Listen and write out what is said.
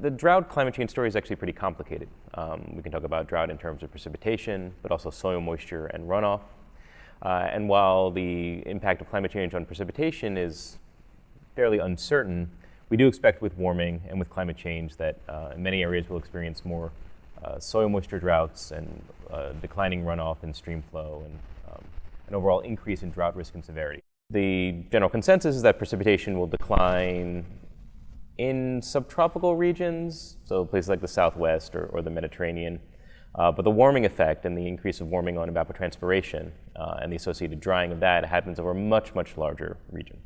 the drought climate change story is actually pretty complicated. Um, we can talk about drought in terms of precipitation, but also soil moisture and runoff. Uh, and while the impact of climate change on precipitation is fairly uncertain, we do expect with warming and with climate change that uh, in many areas we'll experience more uh, soil moisture droughts and uh, declining runoff and stream flow and um, an overall increase in drought risk and severity. The general consensus is that precipitation will decline in subtropical regions, so places like the Southwest or, or the Mediterranean. Uh, but the warming effect and the increase of warming on evapotranspiration uh, and the associated drying of that happens over a much, much larger region.